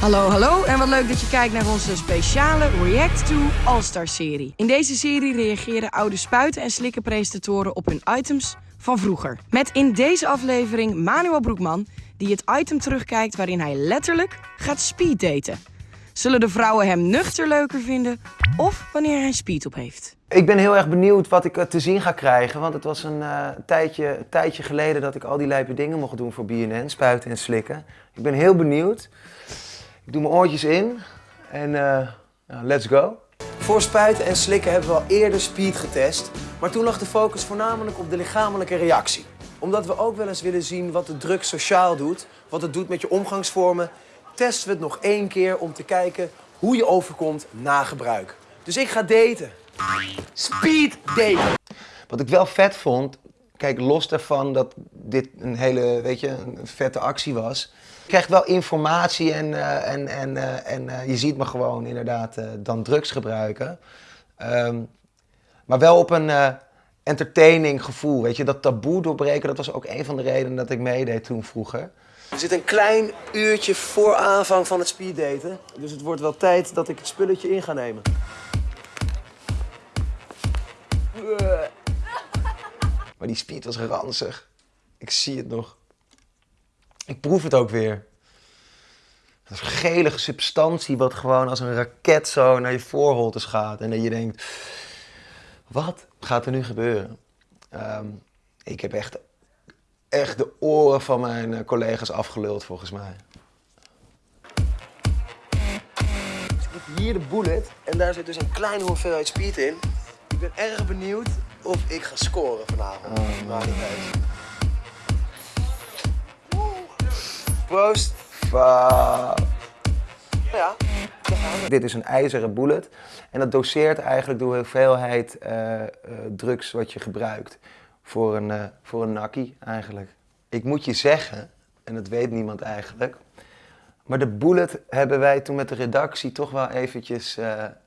Hallo, hallo en wat leuk dat je kijkt naar onze speciale React to All-Star serie. In deze serie reageren oude spuiten en slikken presentatoren op hun items van vroeger. Met in deze aflevering Manuel Broekman, die het item terugkijkt waarin hij letterlijk gaat speeddaten. Zullen de vrouwen hem nuchter leuker vinden of wanneer hij speed op heeft? Ik ben heel erg benieuwd wat ik eh, te zien ga krijgen. Want het was een uh, tijdje, tijdje geleden dat ik al die lijpe dingen mocht doen voor BNN. Spuiten en slikken. Ik ben heel benieuwd. Ik doe mijn oortjes in en uh, let's go. Voor spuiten en slikken hebben we al eerder speed getest. Maar toen lag de focus voornamelijk op de lichamelijke reactie. Omdat we ook wel eens willen zien wat de druk sociaal doet. Wat het doet met je omgangsvormen. Testen we het nog één keer om te kijken hoe je overkomt na gebruik. Dus ik ga daten. Speed daten. Wat ik wel vet vond, kijk los daarvan dat dit een hele, weet je, een vette actie was. Je krijgt wel informatie en, uh, en, en, uh, en uh, je ziet me gewoon inderdaad dan drugs gebruiken. Um, maar wel op een entertaining gevoel, weet je. Dat taboe doorbreken, dat was ook een van de redenen dat ik meedeed toen vroeger. We zitten een klein uurtje voor aanvang van het speeddaten. Dus het wordt wel tijd dat ik het spulletje in ga nemen. Maar die speed was ranzig. Ik zie het nog. Ik proef het ook weer. Dat gelige substantie wat gewoon als een raket zo naar je voorholtes gaat. En dat je denkt, wat gaat er nu gebeuren? Um, ik heb echt, echt de oren van mijn eh, collega's afgeluld volgens mij. Ik heb hier de bullet en daar zit dus een kleine hoeveelheid speed in. Ik ben erg benieuwd of ik ga scoren vanavond. Oh, maar niet uit. Proost. Ja, Dit is een ijzeren bullet en dat doseert eigenlijk de hoeveelheid uh, uh, drugs wat je gebruikt voor een, uh, voor een nakkie eigenlijk. Ik moet je zeggen, en dat weet niemand eigenlijk, maar de bullet hebben wij toen met de redactie toch wel eventjes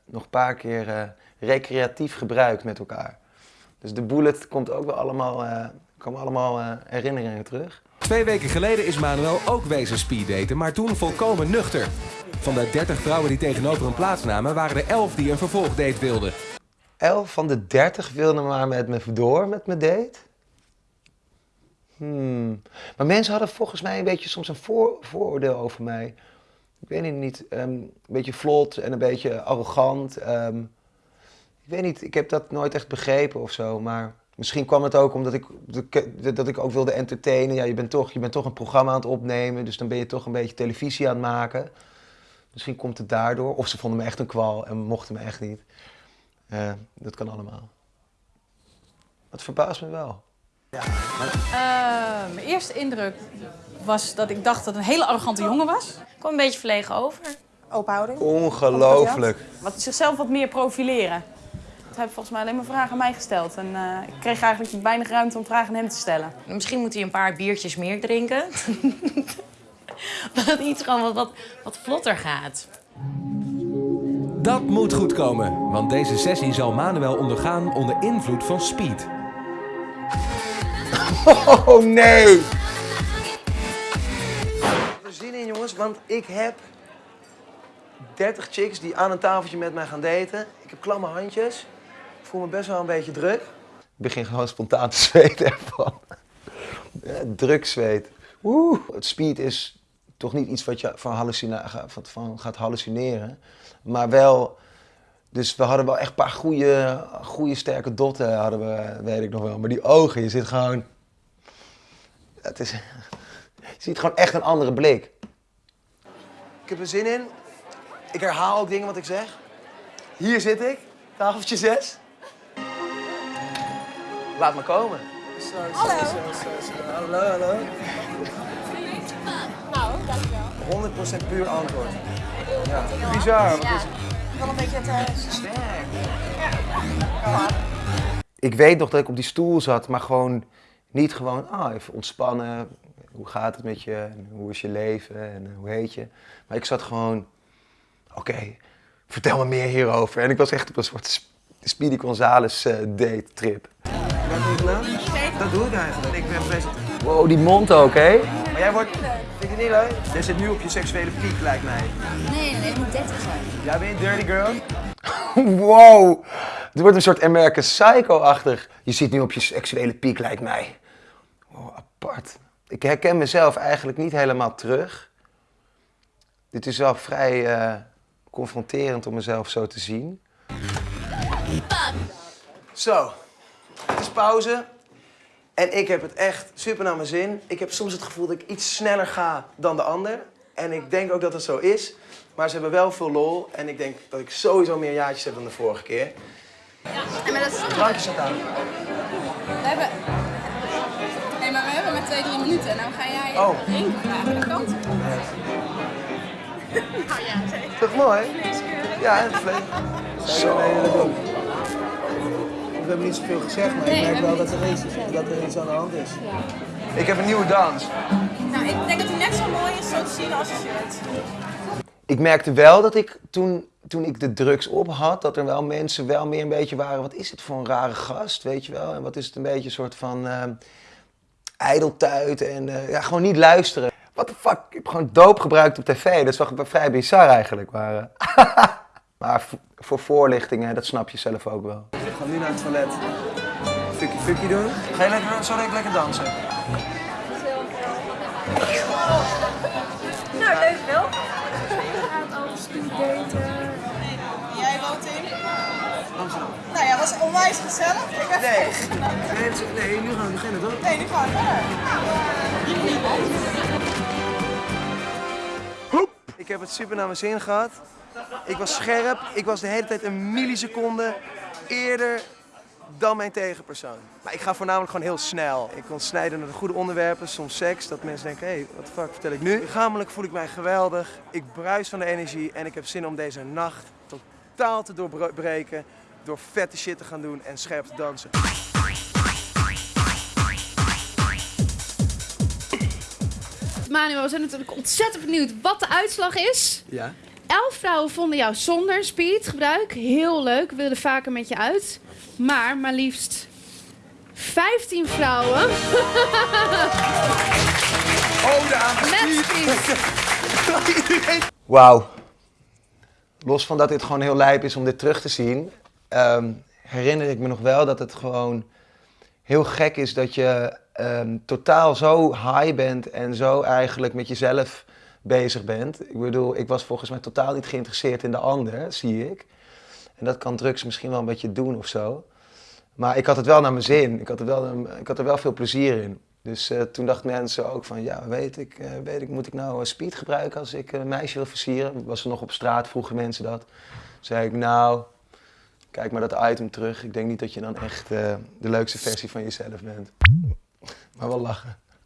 nog een paar keer recreatief gebruikt met elkaar. Dus de bullet komt ook wel allemaal, uh, komen allemaal uh, herinneringen terug. Twee weken geleden is Manuel ook wezen speeddaten, maar toen volkomen nuchter. Van de 30 vrouwen die tegenover hem plaatsnamen, waren er 11 die een vervolgdate wilden. 11 van de 30 wilden maar met me door met mijn date? Hmm. Maar mensen hadden volgens mij een beetje soms een voor, vooroordeel over mij. Ik weet niet, um, een beetje vlot en een beetje arrogant. Um, ik weet niet, ik heb dat nooit echt begrepen of zo, maar misschien kwam het ook omdat ik, dat ik ook wilde entertainen. Ja, je bent, toch, je bent toch een programma aan het opnemen, dus dan ben je toch een beetje televisie aan het maken. Misschien komt het daardoor, of ze vonden me echt een kwal en mochten me echt niet. Uh, dat kan allemaal. Dat verbaast me wel. Ja, maar... uh, mijn eerste indruk was dat ik dacht dat het een hele arrogante jongen was. Ik kwam een beetje verlegen over. Open houding. Ongelooflijk. Wat zichzelf wat meer profileren. Hij heeft volgens mij alleen maar vragen aan mij gesteld. En uh, ik kreeg eigenlijk weinig ruimte om vragen aan hem te stellen. Misschien moet hij een paar biertjes meer drinken. dat iets gewoon wat, wat, wat vlotter gaat. Dat moet goed komen, want deze sessie zal Manuel ondergaan onder invloed van speed. Oh nee! Er zin in jongens, want ik heb 30 chicks die aan een tafeltje met mij gaan daten. Ik heb klamme handjes. Ik voel me best wel een beetje druk. Ik begin gewoon spontaan te zweten ervan. Ja, druk zweet. Woe. Het speed is toch niet iets wat je van, hallucina van gaat hallucineren. Maar wel... Dus we hadden wel echt een paar goede, goede sterke dotten, hadden we, weet ik nog wel. Maar die ogen, je zit gewoon... Het is, je ziet gewoon echt een andere blik. Ik heb er zin in. Ik herhaal ook dingen wat ik zeg. Hier zit ik, tafeltje 6. Laat me komen. Hallo. Hallo, hallo. Nou, dankjewel. 100% puur antwoord. Ja. Bizar. Wat is... Wel een beetje te sterk. Ja. Ik weet nog dat ik op die stoel zat, maar gewoon niet gewoon, ah, even ontspannen. Hoe gaat het met je? Hoe is je leven? En hoe heet je? Maar ik zat gewoon oké, okay, vertel me meer hierover. En ik was echt op een soort Speedy Gonzales uh, date trip. Wat je gedaan? Dat doe ik eigenlijk. Ik ben presentator. Wow, die mond ook, hè? Maar jij wordt... Vind je het niet leuk? Jij zit nu op je seksuele piek, lijkt mij. Nee, nee, ik moet 30 zijn. Jij bent een dirty girl? wow! Het wordt een soort American Psycho-achtig. Je zit nu op je seksuele piek, lijkt mij. Wow, apart. Ik herken mezelf eigenlijk niet helemaal terug. Dit is wel vrij eh, confronterend om mezelf zo te zien. Zo, het is pauze. En ik heb het echt super naar mijn zin. Ik heb soms het gevoel dat ik iets sneller ga dan de ander. En ik denk ook dat het zo is. Maar ze hebben wel veel lol. En ik denk dat ik sowieso meer jaartjes heb dan de vorige keer. En maar dat. Drankje staat aan. We hebben... Nee, maar we hebben maar twee, drie minuten. Nou ga jij Oh. één vragen. Dat kan. Toch mooi? Ja, dat is leuk. Zo. Hebben niet zoveel gezegd, maar Nee, ik we merk wel dat er, iets, dat er iets aan de hand is. Ik heb een nieuwe dans. Nou, ik denk dat hij net zo mooi is zo te zien als je shirt. Ik merkte wel dat ik toen, toen ik de drugs op had, dat er wel mensen wel meer een beetje waren. Wat is het voor een rare gast, weet je wel? En wat is het een beetje een soort van ijdeltuit en eh, ja, gewoon niet luisteren. What the fuck? Ik heb gewoon doop gebruikt op tv. Dat is wel vrij bizar eigenlijk. Maar, eh, maar voor, voor voorlichtingen, dat snap je zelf ook wel. Ga nu naar het toilet. Fucky fucky doen. Ga je lekker, zo lekker, lekker dansen? Nou, leuk wel. Jij woont in? Amsterdam. Nou ja, was onwijs gezellig. Ik heb Nee. Het nee, nu gaan we beginnen toch? Nee, nu gaan we verder. Ik heb het super naar mijn zin gehad. Ik was scherp. Ik was de hele tijd een milliseconde eerder dan mijn tegenpersoon. Maar ik ga voornamelijk gewoon heel snel. Ik kon snijden naar de goede onderwerpen, soms seks, dat mensen denken, hé, hey, wat de fuck vertel ik nu? Lichamelijk voel ik mij geweldig. Ik bruis van de energie en ik heb zin om deze nacht totaal te doorbreken door vette shit te gaan doen en scherp te dansen. Manuel, we zijn natuurlijk ontzettend benieuwd wat de uitslag is. Ja? Elf vrouwen vonden jou zonder speedgebruik heel leuk, wilden vaker met je uit. Maar maar liefst 15 vrouwen Ode aan met speed. Wauw. Los van dat dit gewoon heel lijp is om dit terug te zien, ehm, herinner ik me nog wel dat het gewoon heel gek is dat je ehm, totaal zo high bent en zo eigenlijk met jezelf bezig bent. Ik bedoel, ik was volgens mij totaal niet geïnteresseerd in de ander, zie ik. En dat kan drugs misschien wel een beetje doen of zo. Maar ik had het wel naar mijn zin. Ik had er wel, ik had er wel veel plezier in. Dus eh, toen dachten mensen ook van, ja, weet ik, eh, weet ik, moet ik nou eh, speed gebruiken als ik een meisje wil versieren? Was er nog op straat, vroegen mensen dat. zei ik, nou, kijk maar dat item terug. Ik denk niet dat je dan echt de leukste versie van jezelf bent. Maar wel lachen.